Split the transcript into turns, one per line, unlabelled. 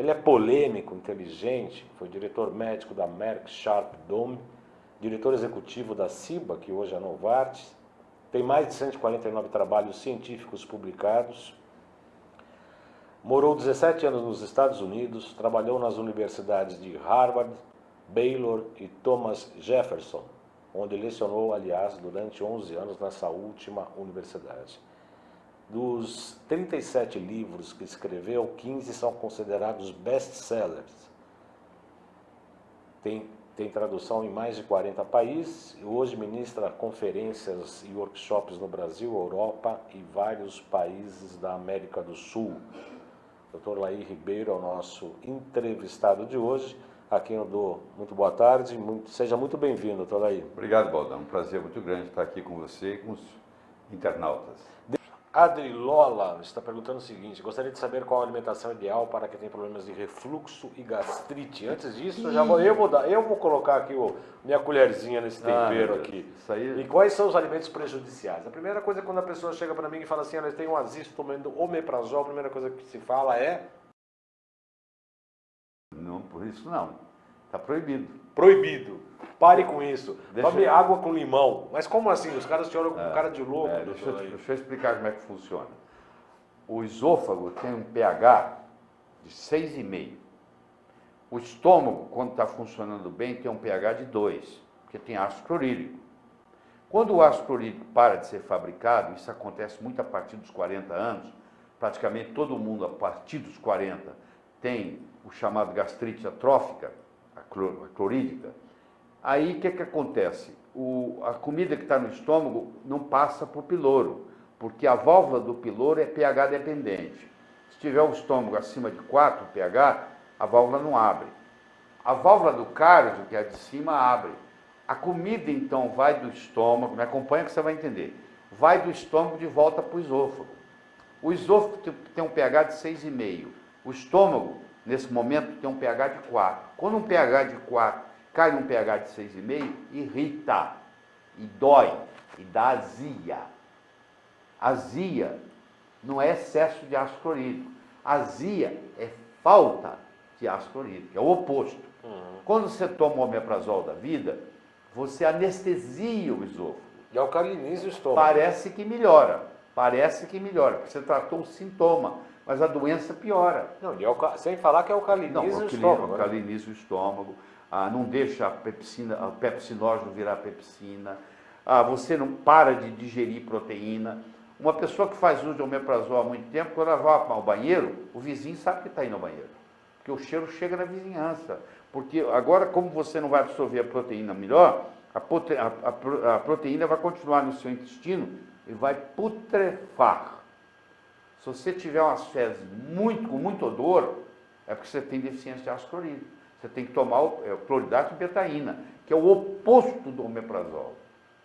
Ele é polêmico, inteligente, foi diretor médico da Merck Sharp Dome, diretor executivo da CIBA, que hoje é a Novartis, tem mais de 149 trabalhos científicos publicados, morou 17 anos nos Estados Unidos, trabalhou nas universidades de Harvard, Baylor e Thomas Jefferson, onde lecionou, aliás, durante 11 anos nessa última universidade. Dos 37 livros que escreveu, 15 são considerados best-sellers. Tem, tem tradução em mais de 40 países e hoje ministra conferências e workshops no Brasil, Europa e vários países da América do Sul. Dr. Laí Ribeiro é o nosso entrevistado de hoje a quem eu dou muito boa tarde. Muito, seja muito bem-vindo, doutor Laí.
Obrigado, Baldão. Um prazer muito grande estar aqui com você e com os internautas.
Adri Lola está perguntando o seguinte, gostaria de saber qual a alimentação ideal para quem tem problemas de refluxo e gastrite. Antes disso, eu já vou, eu vou, dar, eu vou colocar aqui o, minha colherzinha nesse ah, tempero ah, aqui. Aí... E quais são os alimentos prejudiciais? A primeira coisa é quando a pessoa chega para mim e fala assim, ela tem um azisto tomando omeprazol, a primeira coisa que se fala é
não, por isso não. Está proibido.
Proibido. Pare com isso. Deixa Tome eu... água com limão. Mas como assim? Os caras te olham com é, cara de louco. É,
deixa, eu, deixa eu explicar como é que funciona. O esôfago tem um pH de 6,5. O estômago, quando está funcionando bem, tem um pH de 2, porque tem ácido clorídrico. Quando o ácido clorídrico para de ser fabricado, isso acontece muito a partir dos 40 anos, praticamente todo mundo a partir dos 40 tem o chamado gastrite atrófica, a clorídica, aí o que, que acontece? O, a comida que está no estômago não passa para o piloro, porque a válvula do piloro é pH dependente. Se tiver o estômago acima de 4 pH, a válvula não abre. A válvula do cário, que é a de cima, abre. A comida, então, vai do estômago, me acompanha que você vai entender, vai do estômago de volta para o esôfago. O esôfago tem um pH de 6,5. O estômago nesse momento, tem um pH de 4. Quando um pH de 4 cai num pH de 6,5, irrita e dói e dá azia. Azia não é excesso de ácido clorídrico. Azia é falta de ácido clorídrico, é o oposto. Uhum. Quando você toma o omeprazol da vida, você anestesia o esôfago.
E alcaliniza o estômago.
Parece que melhora, parece que melhora, porque você tratou o sintoma mas a doença piora.
Não, sem falar que alcaliniza não, o estômago.
Alcaliniza né? o estômago, ah, não deixa a, pepsina, a pepsinógeno virar pepsina, ah, você não para de digerir proteína. Uma pessoa que faz uso de omeprazol há muito tempo, quando ela vai ao banheiro, o vizinho sabe que está indo ao banheiro. Porque o cheiro chega na vizinhança. Porque agora, como você não vai absorver a proteína melhor, a, prote a, a, a proteína vai continuar no seu intestino e vai putrefar. Se você tiver umas fezes muito, com muito odor, é porque você tem deficiência de ácido clorídrico. Você tem que tomar o, é, cloridato e betaína, que é o oposto do omeprazol.